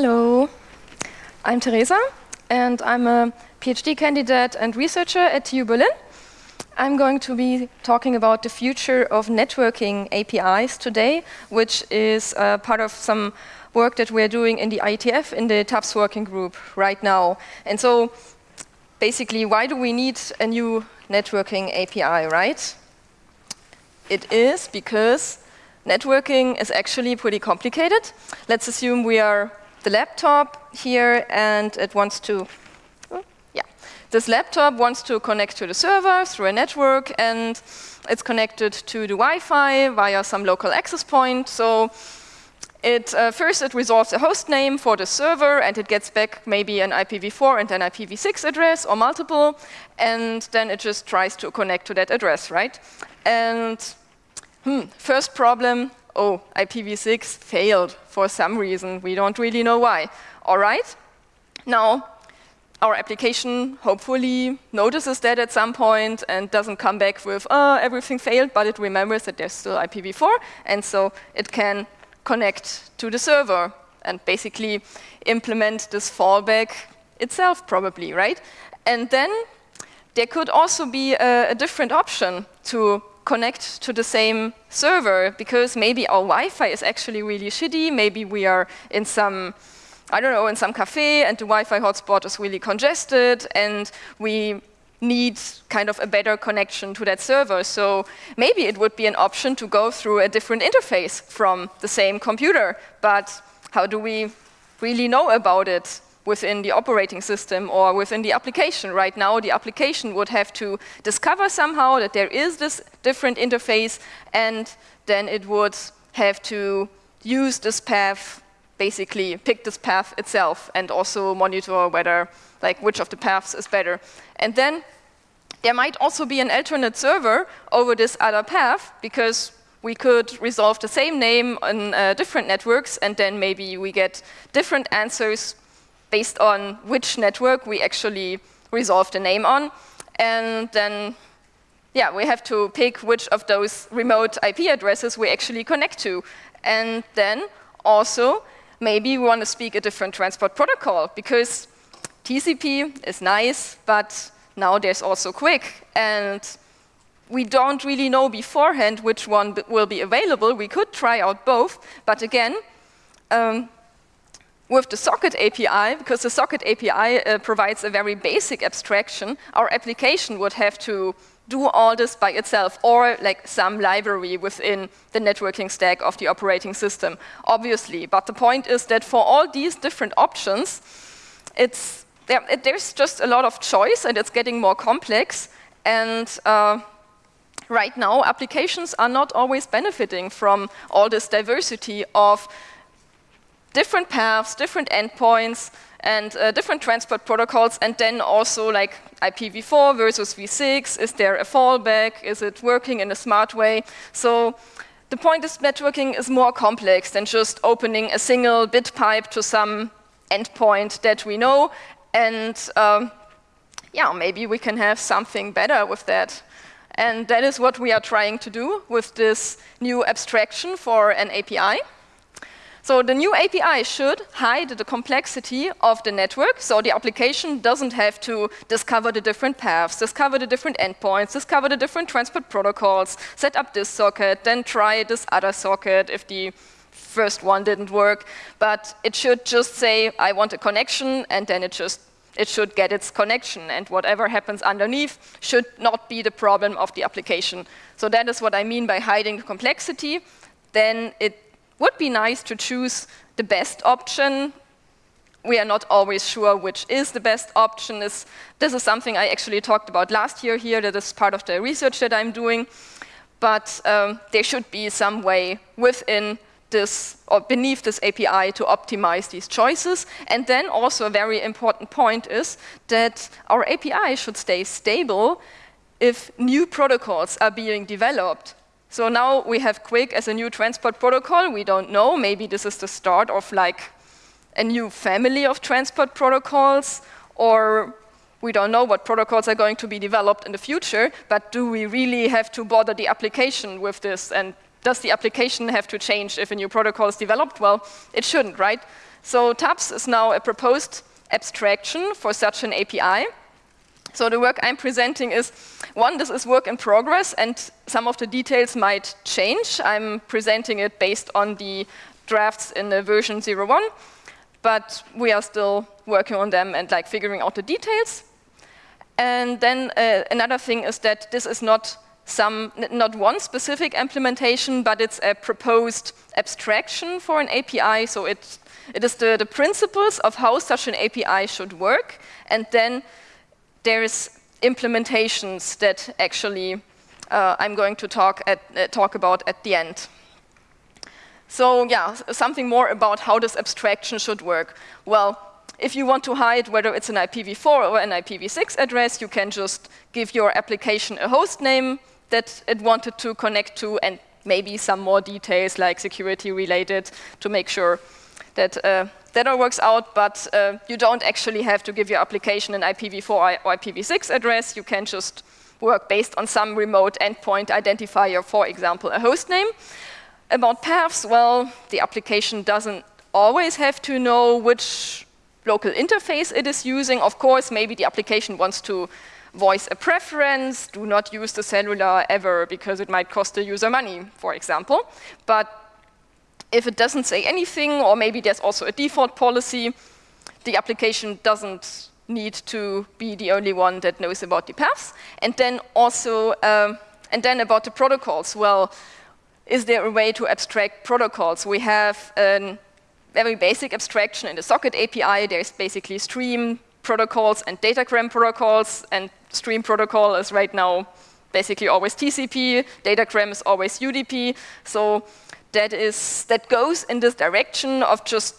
Hello, I'm Teresa, and I'm a PhD candidate and researcher at TU Berlin. I'm going to be talking about the future of networking APIs today, which is uh, part of some work that we're doing in the IETF, in the TAPS working group right now. And so basically, why do we need a new networking API, right? It is because networking is actually pretty complicated. Let's assume we are the laptop here and it wants to yeah. this laptop wants to connect to the server through a network and it's connected to the Wi-Fi via some local access point. So it, uh, first it resolves a host name for the server and it gets back maybe an IPv4 and an IPv6 address or multiple and then it just tries to connect to that address, right? And hmm, first problem, oh, IPv6 failed for some reason. We don't really know why. All right, now our application hopefully notices that at some point and doesn't come back with, oh, everything failed, but it remembers that there's still IPv4, and so it can connect to the server and basically implement this fallback itself probably, right? And then there could also be a, a different option to connect to the same server because maybe our Wi-Fi is actually really shitty, maybe we are in some I don't know, in some cafe and the Wi-Fi hotspot is really congested and we need kind of a better connection to that server. So maybe it would be an option to go through a different interface from the same computer. But how do we really know about it within the operating system or within the application? Right now, the application would have to discover somehow that there is this different interface and then it would have to use this path basically pick this path itself and also monitor whether, like, which of the paths is better. And then there might also be an alternate server over this other path because we could resolve the same name on uh, different networks and then maybe we get different answers based on which network we actually resolve the name on. And then, yeah, we have to pick which of those remote IP addresses we actually connect to. And then also, maybe we want to speak a different transport protocol because TCP is nice, but now there's also QUIC. And we don't really know beforehand which one will be available. We could try out both, but again, um, with the socket API, because the socket API uh, provides a very basic abstraction, our application would have to do all this by itself or like some library within the networking stack of the operating system, obviously. But the point is that for all these different options, it's, there, it, there's just a lot of choice and it's getting more complex. And uh, right now, applications are not always benefiting from all this diversity of different paths, different endpoints, and uh, different transport protocols, and then also like IPv4 versus v6, is there a fallback, is it working in a smart way? So the point is networking is more complex than just opening a single bit pipe to some endpoint that we know, and um, yeah, maybe we can have something better with that. And that is what we are trying to do with this new abstraction for an API. So the new API should hide the complexity of the network, so the application doesn't have to discover the different paths, discover the different endpoints, discover the different transport protocols, set up this socket, then try this other socket if the first one didn't work. But it should just say, I want a connection, and then it just it should get its connection, and whatever happens underneath should not be the problem of the application. So that is what I mean by hiding the complexity. Then it would be nice to choose the best option. We are not always sure which is the best option. This, this is something I actually talked about last year here. That is part of the research that I'm doing. But um, there should be some way within this or beneath this API to optimize these choices. And then also a very important point is that our API should stay stable if new protocols are being developed. So now we have QUIC as a new transport protocol. We don't know, maybe this is the start of like a new family of transport protocols, or we don't know what protocols are going to be developed in the future, but do we really have to bother the application with this? And does the application have to change if a new protocol is developed? Well, it shouldn't, right? So TAPS is now a proposed abstraction for such an API. So the work I'm presenting is, one, this is work in progress and some of the details might change. I'm presenting it based on the drafts in the version 01, but we are still working on them and like figuring out the details. And then uh, another thing is that this is not some, not one specific implementation, but it's a proposed abstraction for an API. So it, it is the, the principles of how such an API should work. And then there's implementations that actually uh, I'm going to talk, at, uh, talk about at the end. So yeah, something more about how this abstraction should work. Well, if you want to hide whether it's an IPv4 or an IPv6 address, you can just give your application a host name that it wanted to connect to and maybe some more details like security related to make sure that uh, that all works out, but uh, you don't actually have to give your application an IPv4 or IPv6 address. You can just work based on some remote endpoint identifier, for example, a host name. About paths, well, the application doesn't always have to know which local interface it is using. Of course, maybe the application wants to voice a preference, do not use the cellular ever because it might cost the user money, for example. But if it doesn't say anything, or maybe there's also a default policy, the application doesn't need to be the only one that knows about the paths. And then also, um, and then about the protocols. Well, is there a way to abstract protocols? We have a very basic abstraction in the socket API. There's basically stream protocols and datagram protocols, and stream protocol is right now basically always TCP, datagram is always UDP. So that is that goes in this direction of just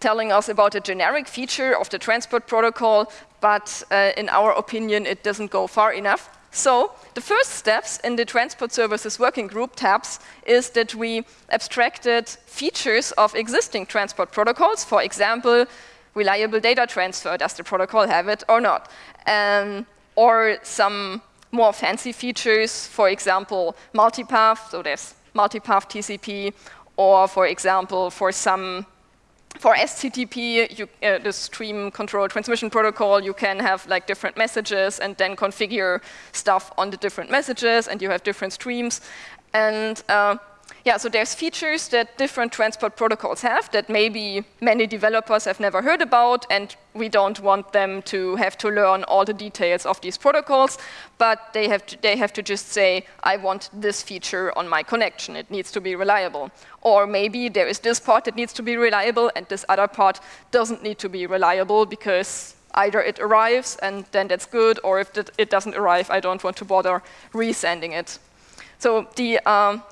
telling us about a generic feature of the transport protocol, but uh, in our opinion, it doesn't go far enough. So the first steps in the transport services working group TAPS is that we abstracted features of existing transport protocols. For example, reliable data transfer, does the protocol have it or not? Um, or some more fancy features, for example, multipath, so there's multipath TCP, or for example, for some for SCTP, you, uh, the stream control transmission protocol, you can have like different messages and then configure stuff on the different messages and you have different streams. And uh, yeah, so there's features that different transport protocols have that maybe many developers have never heard about, and we don't want them to have to learn all the details of these protocols, but they have to, they have to just say, I want this feature on my connection. It needs to be reliable. Or maybe there is this part that needs to be reliable, and this other part doesn't need to be reliable because either it arrives and then that's good, or if it doesn't arrive, I don't want to bother resending it. So the um,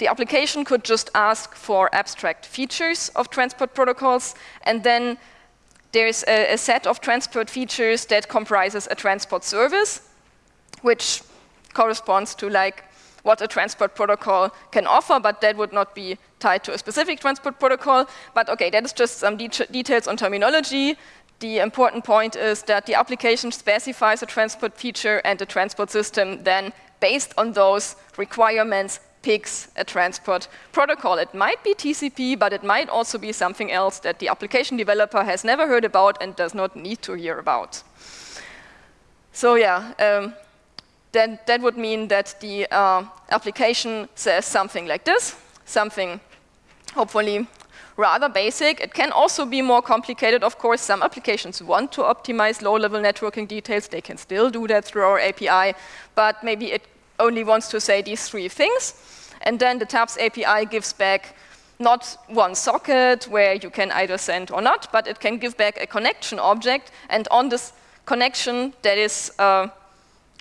the application could just ask for abstract features of transport protocols, and then there's a, a set of transport features that comprises a transport service, which corresponds to like what a transport protocol can offer, but that would not be tied to a specific transport protocol. But okay, that is just some de details on terminology. The important point is that the application specifies a transport feature and the transport system then, based on those requirements, picks a transport protocol. It might be TCP, but it might also be something else that the application developer has never heard about and does not need to hear about. So yeah, um, that, that would mean that the uh, application says something like this, something hopefully rather basic. It can also be more complicated, of course. Some applications want to optimize low-level networking details. They can still do that through our API, but maybe it only wants to say these three things. And then the TAPS API gives back not one socket where you can either send or not, but it can give back a connection object. And on this connection, that is uh,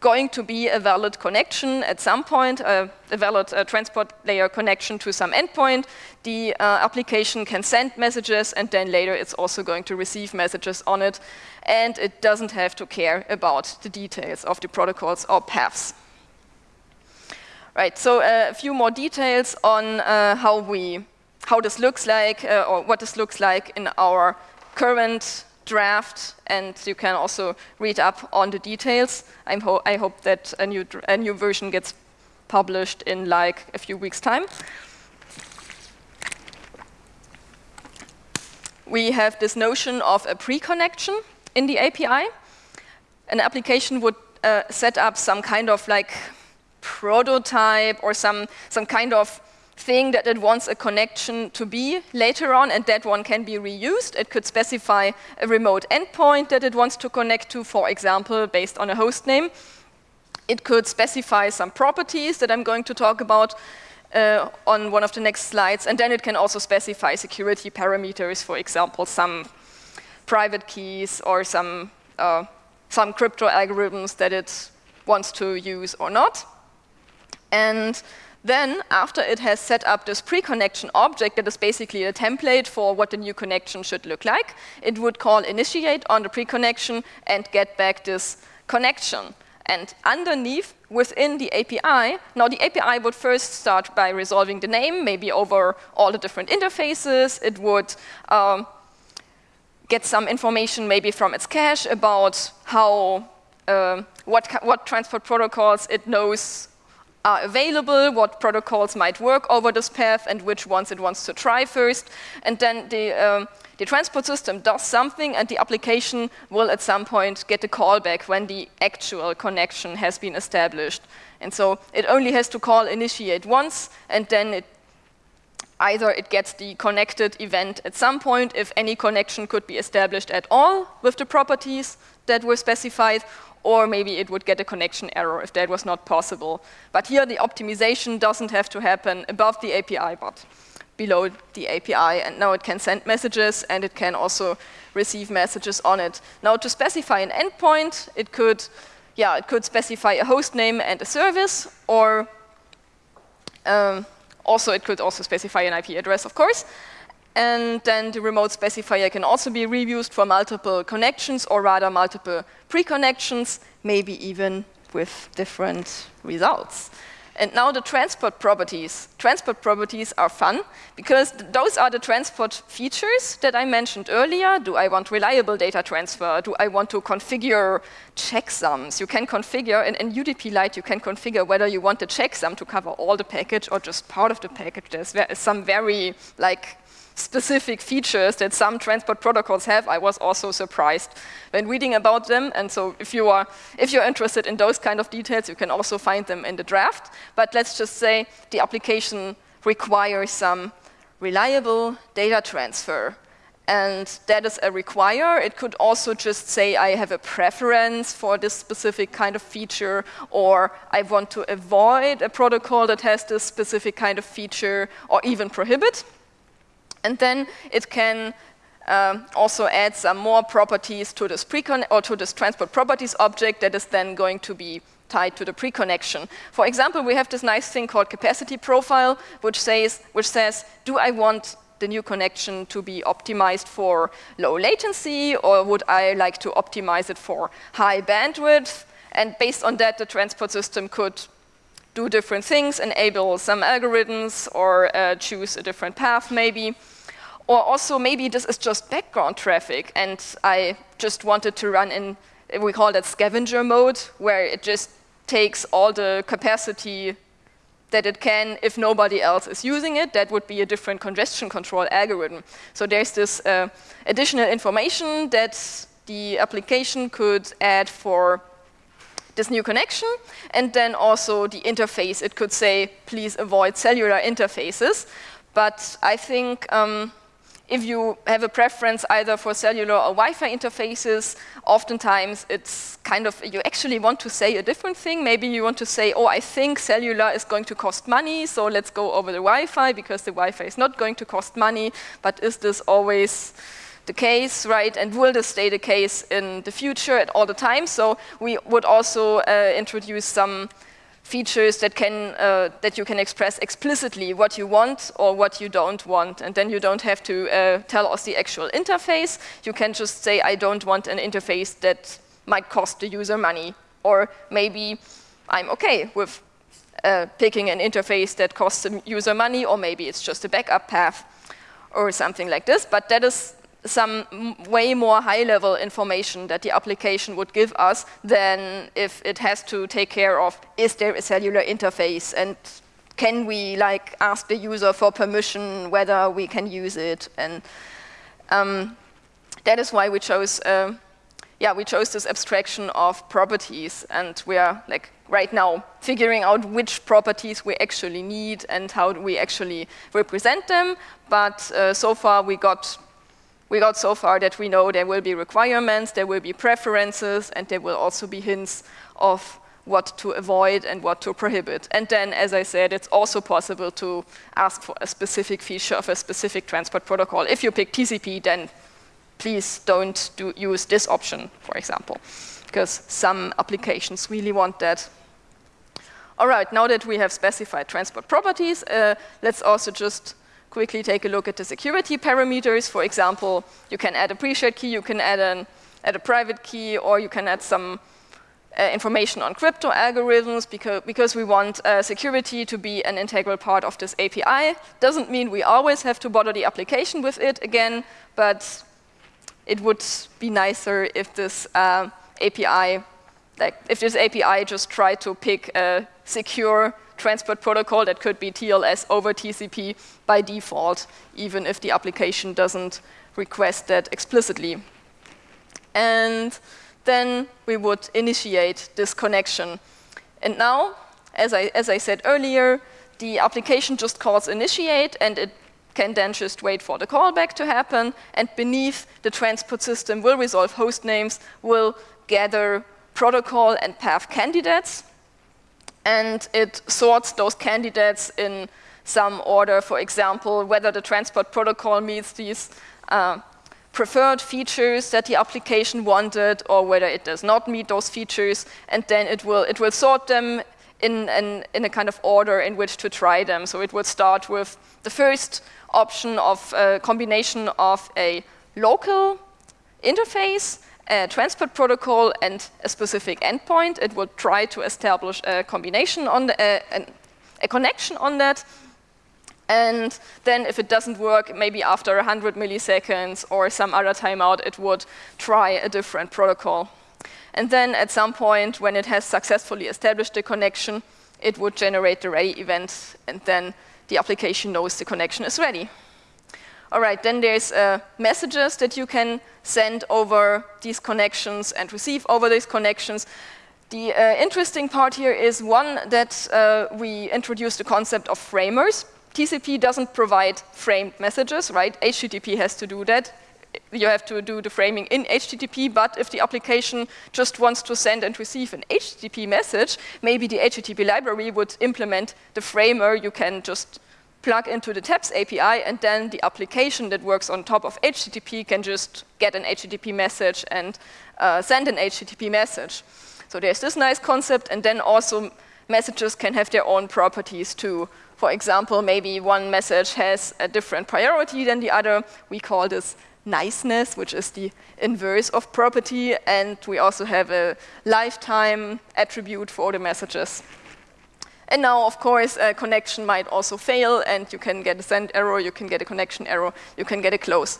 going to be a valid connection at some point, uh, a valid uh, transport layer connection to some endpoint. The uh, application can send messages, and then later it's also going to receive messages on it. And it doesn't have to care about the details of the protocols or paths. Right, so uh, a few more details on uh, how we, how this looks like, uh, or what this looks like in our current draft, and you can also read up on the details. Ho i hope that a new, a new version gets published in like a few weeks' time. we have this notion of a pre-connection in the API. An application would uh, set up some kind of like prototype or some, some kind of thing that it wants a connection to be later on, and that one can be reused. It could specify a remote endpoint that it wants to connect to, for example, based on a host name. It could specify some properties that I'm going to talk about uh, on one of the next slides, and then it can also specify security parameters, for example, some private keys or some, uh, some crypto algorithms that it wants to use or not. And then, after it has set up this pre-connection object that is basically a template for what the new connection should look like, it would call initiate on the pre-connection and get back this connection. And underneath, within the API, now the API would first start by resolving the name, maybe over all the different interfaces. It would um, get some information maybe from its cache about how, uh, what, what transport protocols it knows are available, what protocols might work over this path, and which ones it wants to try first. And then the, um, the transport system does something, and the application will at some point get a callback when the actual connection has been established. And so it only has to call initiate once, and then it either it gets the connected event at some point, if any connection could be established at all with the properties that were specified, or maybe it would get a connection error if that was not possible. But here the optimization doesn't have to happen above the API, but below the API, and now it can send messages and it can also receive messages on it. Now to specify an endpoint, it could, yeah, it could specify a host name and a service, or um, also it could also specify an IP address, of course. And then the remote specifier can also be reused for multiple connections or rather multiple pre-connections, maybe even with different results. And now the transport properties. Transport properties are fun because th those are the transport features that I mentioned earlier. Do I want reliable data transfer? Do I want to configure checksums? You can configure, in, in UDP Lite, you can configure whether you want the checksum to cover all the package or just part of the package. There's some very like specific features that some transport protocols have, I was also surprised when reading about them. And so if you are if you're interested in those kind of details, you can also find them in the draft. But let's just say the application requires some reliable data transfer. And that is a require. It could also just say I have a preference for this specific kind of feature, or I want to avoid a protocol that has this specific kind of feature, or even prohibit. And then it can um, also add some more properties to this precon or to this transport properties object that is then going to be tied to the pre-connection. For example, we have this nice thing called capacity profile, which says, which says, do I want the new connection to be optimized for low latency, or would I like to optimize it for high bandwidth? And based on that, the transport system could do different things, enable some algorithms, or uh, choose a different path maybe. Or also maybe this is just background traffic and I just wanted to run in, we call that scavenger mode, where it just takes all the capacity that it can if nobody else is using it. That would be a different congestion control algorithm. So there's this uh, additional information that the application could add for this new connection, and then also the interface. It could say, please avoid cellular interfaces. But I think um, if you have a preference either for cellular or Wi-Fi interfaces, oftentimes it's kind of, you actually want to say a different thing. Maybe you want to say, oh, I think cellular is going to cost money, so let's go over the Wi-Fi because the Wi-Fi is not going to cost money. But is this always the case, right? And will this stay the case in the future at all the time? So we would also uh, introduce some features that, can, uh, that you can express explicitly what you want or what you don't want. And then you don't have to uh, tell us the actual interface. You can just say, I don't want an interface that might cost the user money. Or maybe I'm okay with uh, picking an interface that costs the user money, or maybe it's just a backup path or something like this. But that is some way more high-level information that the application would give us than if it has to take care of, is there a cellular interface? And can we like ask the user for permission whether we can use it? And Um, that is why we chose, uh, yeah, we chose this abstraction of properties, and we are like right now figuring out which properties we actually need and how we actually represent them. But uh, so far we got we got so far that we know there will be requirements, there will be preferences, and there will also be hints of what to avoid and what to prohibit. And then, as I said, it's also possible to ask for a specific feature of a specific transport protocol. If you pick TCP, then please don't do use this option, for example, because some applications really want that. All right, now that we have specified transport properties, uh, let's also just quickly take a look at the security parameters. For example, you can add a pre-shared key, you can add, an, add a private key, or you can add some uh, information on crypto algorithms because, because we want uh, security to be an integral part of this API. Doesn't mean we always have to bother the application with it again, but it would be nicer if this uh, API, like if this API just tried to pick a secure transport protocol that could be TLS over TCP by default, even if the application doesn't request that explicitly. And then we would initiate this connection. And now, as I, as I said earlier, the application just calls initiate and it can then just wait for the callback to happen and beneath the transport system will resolve host names, will gather protocol and path candidates and it sorts those candidates in some order, for example, whether the transport protocol meets these uh, preferred features that the application wanted or whether it does not meet those features, and then it will, it will sort them in, in, in a kind of order in which to try them. So it would start with the first option of a combination of a local interface, a transport protocol, and a specific endpoint. It would try to establish a combination on the, uh, a connection on that, and then if it doesn't work, maybe after 100 milliseconds or some other timeout, it would try a different protocol. And then at some point, when it has successfully established the connection, it would generate the ready event, and then the application knows the connection is ready. All right, then there's uh, messages that you can send over these connections and receive over these connections. The uh, interesting part here is one that uh, we introduced the concept of framers. TCP doesn't provide framed messages, right? HTTP has to do that. You have to do the framing in HTTP, but if the application just wants to send and receive an HTTP message, maybe the HTTP library would implement the framer. You can just plug into the TAPS API, and then the application that works on top of HTTP can just get an HTTP message and uh, send an HTTP message. So there's this nice concept, and then also messages can have their own properties too. For example, maybe one message has a different priority than the other. We call this niceness, which is the inverse of property, and we also have a lifetime attribute for the messages. And now, of course, a connection might also fail, and you can get a send error, you can get a connection error, you can get a close.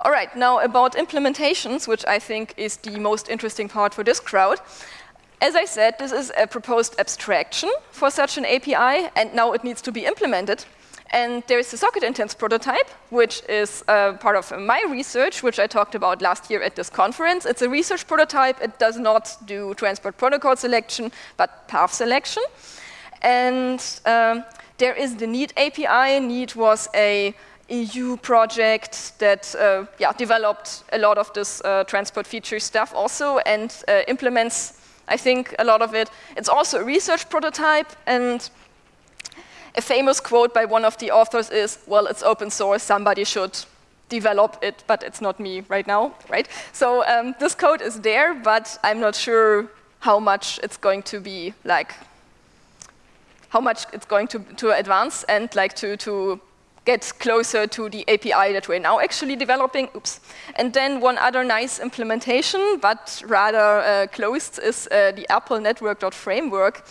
All right, now about implementations, which I think is the most interesting part for this crowd. As I said, this is a proposed abstraction for such an API, and now it needs to be implemented. And there is a socket intents prototype, which is uh, part of my research, which I talked about last year at this conference. It's a research prototype. It does not do transport protocol selection, but path selection. And um, there is the Neat API. Neat was a EU project that uh, yeah, developed a lot of this uh, transport feature stuff also and uh, implements I think a lot of it. It's also a research prototype, and a famous quote by one of the authors is, well, it's open source, somebody should develop it, but it's not me right now, right? So um, this code is there, but I'm not sure how much it's going to be like, how much it's going to, to advance and like to, to get closer to the API that we're now actually developing. Oops. And then one other nice implementation, but rather uh, closed, is uh, the Apple Network.framework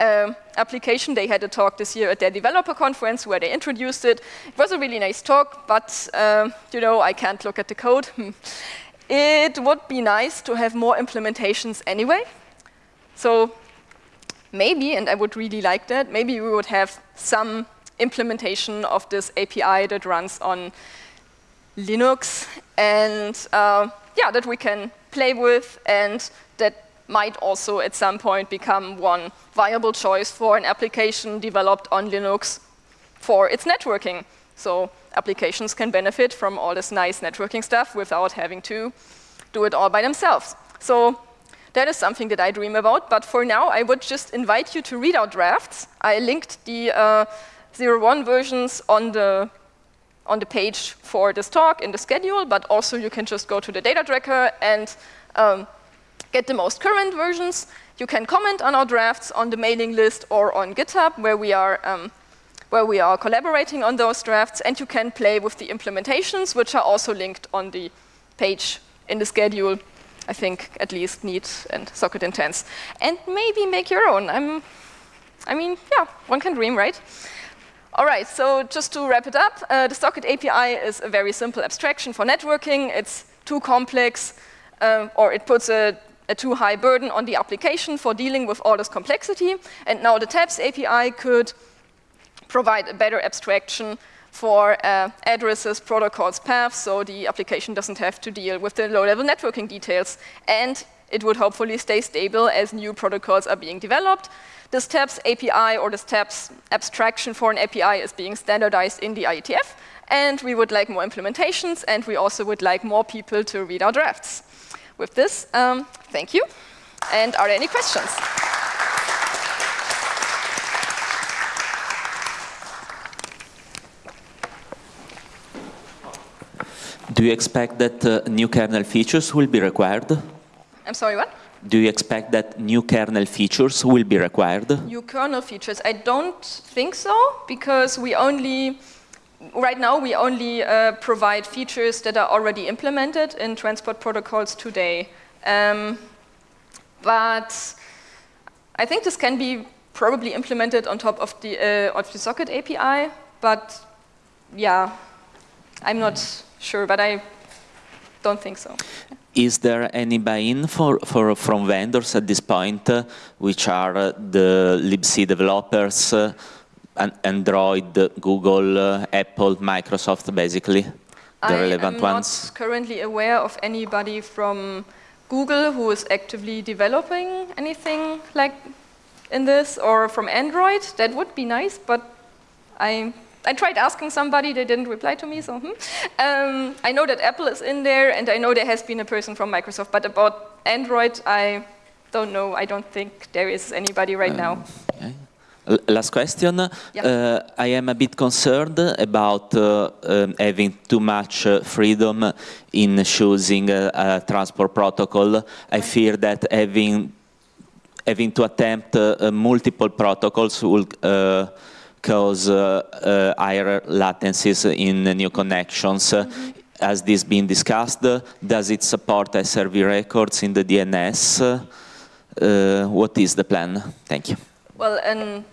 uh, application. They had a talk this year at their developer conference where they introduced it. It was a really nice talk, but uh, you know, I can't look at the code. it would be nice to have more implementations anyway. So maybe, and I would really like that, maybe we would have some implementation of this API that runs on Linux, and uh, yeah, that we can play with, and that might also at some point become one viable choice for an application developed on Linux for its networking. So applications can benefit from all this nice networking stuff without having to do it all by themselves. So that is something that I dream about, but for now I would just invite you to read our drafts. I linked the uh, 01 versions on the on the page for this talk in the schedule, but also you can just go to the data tracker and um, get the most current versions. You can comment on our drafts on the mailing list or on GitHub where we are um, where we are collaborating on those drafts, and you can play with the implementations, which are also linked on the page in the schedule. I think at least Neat and Socket Intents. And maybe make your own. I'm, I mean, yeah, one can dream, right? All right, so just to wrap it up, uh, the Socket API is a very simple abstraction for networking. It's too complex, uh, or it puts a, a, too high burden on the application for dealing with all this complexity. And now the TAPS API could provide a better abstraction for uh, addresses, protocols, paths, so the application doesn't have to deal with the low-level networking details. And it would hopefully stay stable as new protocols are being developed. This TAPS API or this TAPS abstraction for an API is being standardized in the IETF, and we would like more implementations, and we also would like more people to read our drafts. With this, um, thank you. And are there any questions? Do you expect that uh, new kernel features will be required? I'm sorry, what? Do you expect that new kernel features will be required? New kernel features? I don't think so, because we only, right now we only uh, provide features that are already implemented in transport protocols today. Um, but I think this can be probably implemented on top of the, uh, of the socket API, but yeah, I'm not sure, but I don't think so. Is there any buy-in for, for, from vendors at this point, uh, which are uh, the libc developers, uh, Android, Google, uh, Apple, Microsoft, basically, the I relevant ones? I'm not currently aware of anybody from Google who is actively developing anything like in this, or from Android. That would be nice, but I I tried asking somebody, they didn't reply to me, so hmm. um, I know that Apple is in there, and I know there has been a person from Microsoft, but about Android, I don't know. I don't think there is anybody right um, now. Okay. Last question. Yeah. Uh, I am a bit concerned about uh, um, having too much uh, freedom in choosing a, a transport protocol. I fear that having having to attempt uh, multiple protocols will uh, cause uh, uh, higher latencies in new connections. Mm -hmm. Has this been discussed? Does it support SRV records in the DNS? Uh, what is the plan? Thank you. Well, and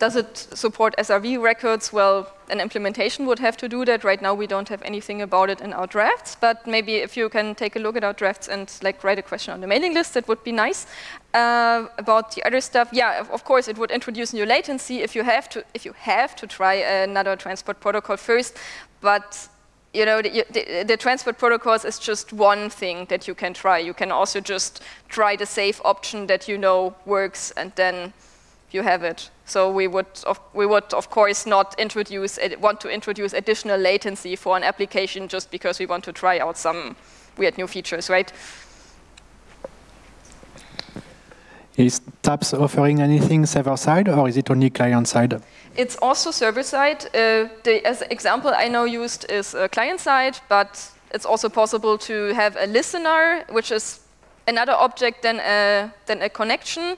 does it support SRV records? Well, an implementation would have to do that. Right now, we don't have anything about it in our drafts, but maybe if you can take a look at our drafts and like write a question on the mailing list, that would be nice. Uh, about the other stuff, yeah, of, course, it would introduce new latency if you have to if you have to try another transport protocol first, but you know, the, the, the, transport protocols is just one thing that you can try. You can also just try the safe option that you know works and then you have it. So we would, of, we would of course not introduce, want to introduce additional latency for an application just because we want to try out some weird new features, right? Is TAPS offering anything server-side or is it only client-side? It's also server-side. Uh, the as example I know used is client-side, but it's also possible to have a listener, which is another object than a, than a connection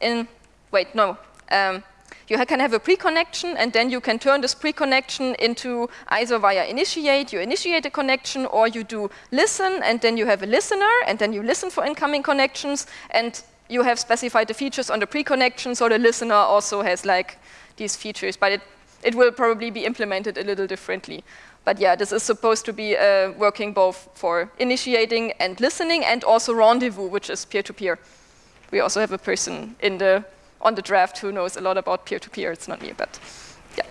in wait, no. Um, you can have a pre-connection and then you can turn this pre-connection into either via initiate, you initiate a connection, or you do listen and then you have a listener and then you listen for incoming connections and you have specified the features on the pre-connection so the listener also has like these features, but it, it will probably be implemented a little differently. But yeah, this is supposed to be uh, working both for initiating and listening and also rendezvous, which is peer-to-peer. -peer. We also have a person in the on the draft who knows a lot about peer-to-peer. -peer. It's not me, but yeah.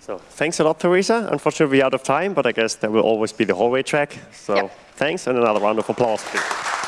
So thanks a lot, Teresa. Unfortunately, we're out of time, but I guess there will always be the hallway track. So Yep. thanks, and another round of applause, please.